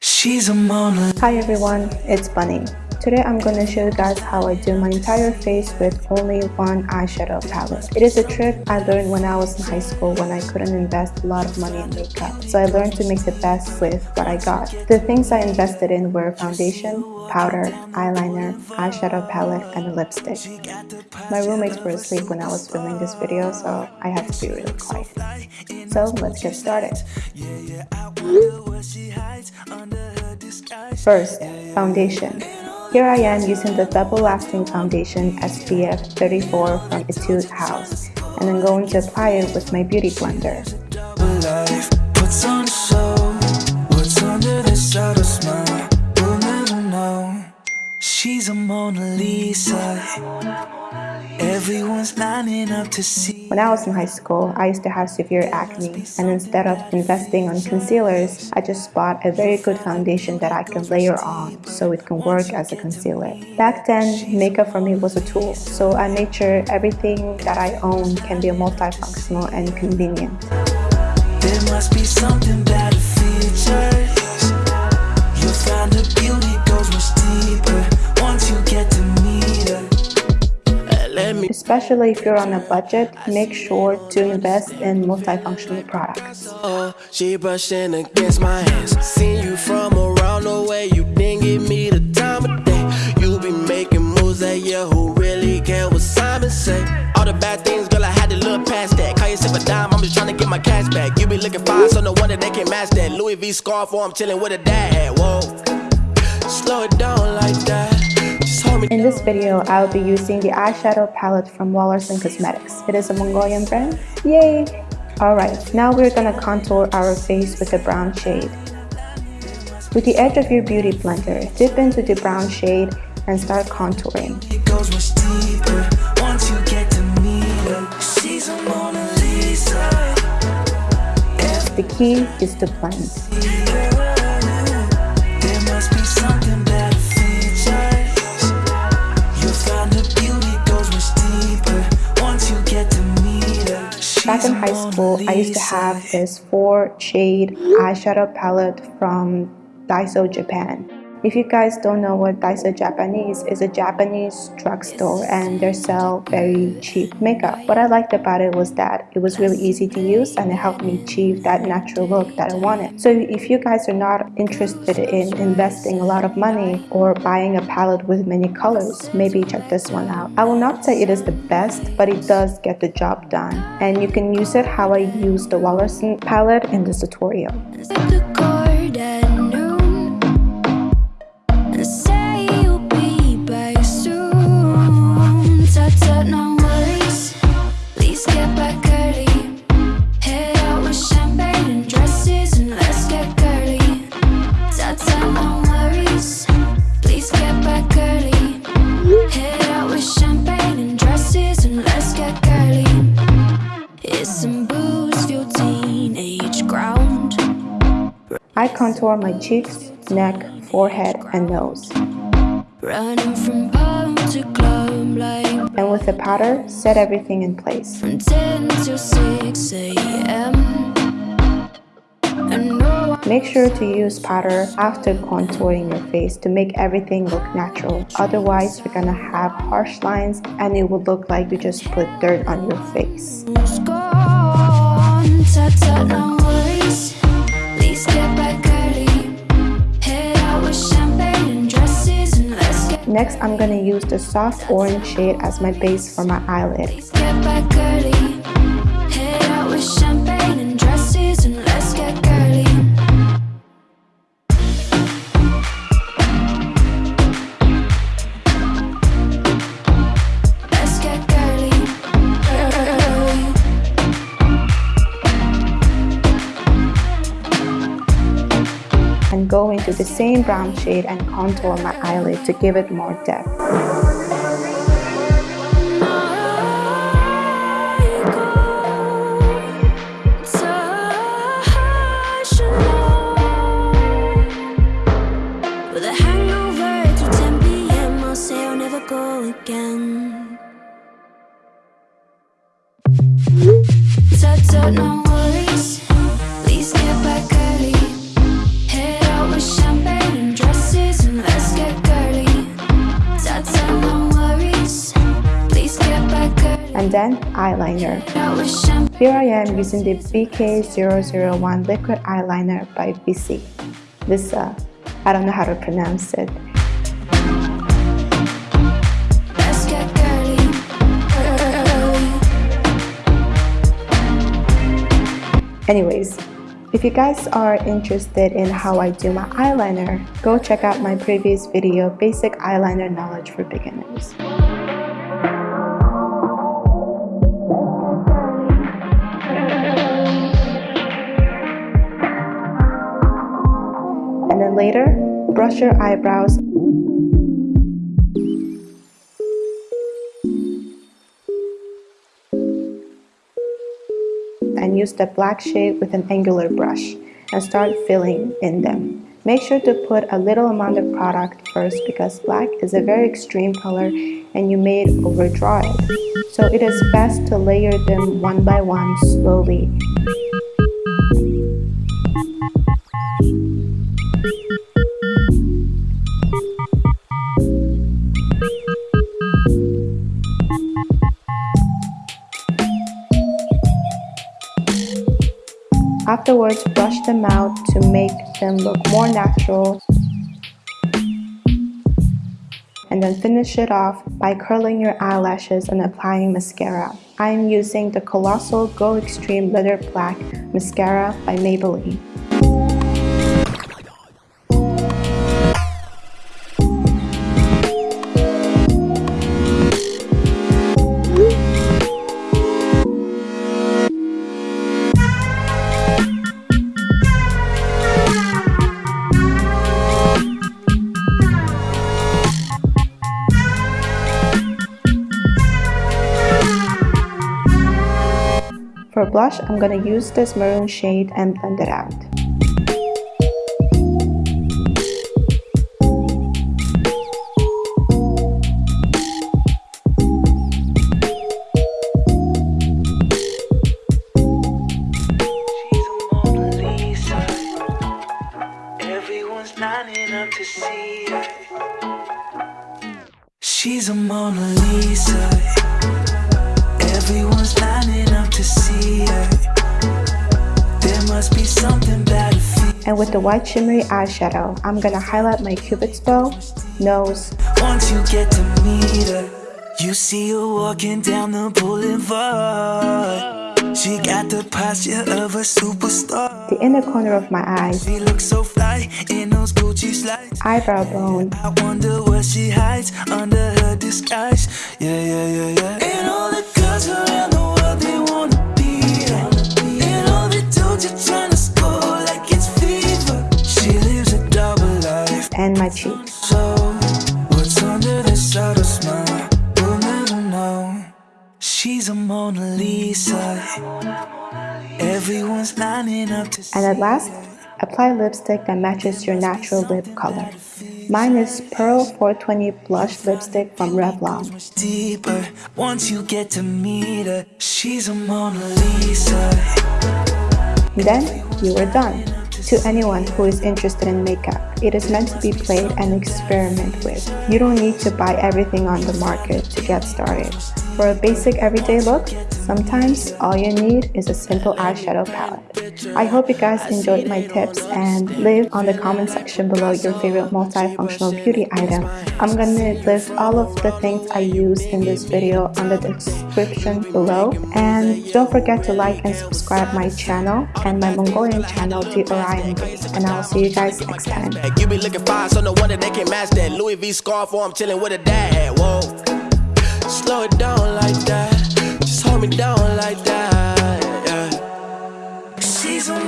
She's a Mona. Hi everyone, it's Bunny. Today I'm going to show you guys how I do my entire face with only one eyeshadow palette. It is a trick I learned when I was in high school when I couldn't invest a lot of money in makeup. So I learned to make the best with what I got. The things I invested in were foundation, powder, eyeliner, eyeshadow palette, and a lipstick. My roommates were asleep when I was filming this video so I had to be really quiet. So let's get started. First, foundation. Here I am using the Double Lasting Foundation SPF 34 from Etude House and I'm going to apply it with my Beauty Blender. She's a Mona Lisa Everyone's lining up to see. When I was in high school, I used to have severe acne, and instead of investing on concealers, I just bought a very good foundation that I can layer on so it can work as a concealer. Back then, makeup for me was a tool, so I made sure everything that I own can be multifunctional and convenient. There must be something better features. Especially if you're on a budget, make sure to invest in multifunctional products. Oh, she brushing against my hands. Seen you from around the way, you didn't give me the time of day. You be making moves that who really care what Simon say? All the bad things, girl, I had to look past that. Call yourself a dime, I'm just trying to get my cash back. You be looking fine, so no wonder they can match that. Louis V scarf, or I'm chilling with a dad. Whoa, slow it down like that. In this video, I'll be using the eyeshadow palette from Wahlers & Cosmetics. It is a Mongolian brand. Yay! Alright, now we're gonna contour our face with a brown shade. With the edge of your beauty blender, dip into the brown shade and start contouring. The key is to blend. High school, I used to have this four shade eyeshadow palette from Daiso Japan. If you guys don't know what Daiso Japanese is a Japanese drugstore and they sell very cheap makeup. What I liked about it was that it was really easy to use and it helped me achieve that natural look that I wanted. So if you guys are not interested in investing a lot of money or buying a palette with many colors, maybe check this one out. I will not say it is the best, but it does get the job done. And you can use it how I use the Wallerson palette in this tutorial. Contour my cheeks, neck, forehead, and nose. and with the powder, set everything in place. Make sure to use powder after contouring your face to make everything look natural. Otherwise, you're gonna have harsh lines and it will look like you just put dirt on your face. Next, I'm going to use the soft orange shade as my base for my eyelid. Go into the same brown shade and contour my eyelid to give it more depth. And then eyeliner. Here I am using the BK001 liquid eyeliner by Visee. This, uh, I don't know how to pronounce it. Anyways, if you guys are interested in how I do my eyeliner, go check out my previous video, Basic Eyeliner Knowledge for Beginners. Later, brush your eyebrows and use the black shade with an angular brush and start filling in them. Make sure to put a little amount of product first because black is a very extreme color and you may overdraw it. So it is best to layer them one by one slowly Afterwards, brush them out to make them look more natural. And then finish it off by curling your eyelashes and applying mascara. I am using the Colossal Go Extreme Leather Black Mascara by Maybelline. Blush, I'm to use this maroon shade and blend it out. She's a mona Lisa. Everyone's not enough to see it. She's a Mona Lisa. And with the white shimmery eyeshadow, I'm gonna highlight my cupid's bow, nose. Once you get to meet her, you see her walking down the boulevard. She got the posture of a superstar. The inner corner of my eyes. She looks so fly in those Gucci slides. Eyebrow bone. I wonder what she hides under her disguise. Yeah, yeah, yeah, yeah. And at last, apply lipstick that matches your natural lip color. Mine is Pearl 420 Blush Lipstick from Revlon. deeper once you get to meet her. She's a Mona Lisa. Then you are done. To anyone who is interested in makeup, it is meant to be played and experiment with. You don't need to buy everything on the market to get started. For a basic everyday look, sometimes all you need is a simple eyeshadow palette. I hope you guys enjoyed my tips and leave on the comment section below your favorite multifunctional beauty item. I'm gonna list all of the things I used in this video on the description below. And don't forget to like and subscribe my channel and my Mongolian channel, The Orion. And I'll see you guys next time. You be looking fine, so no wonder they can match that Louis V scarf or I'm chilling with a dad. Whoa, slow it down like that me down like that. Yeah. She's a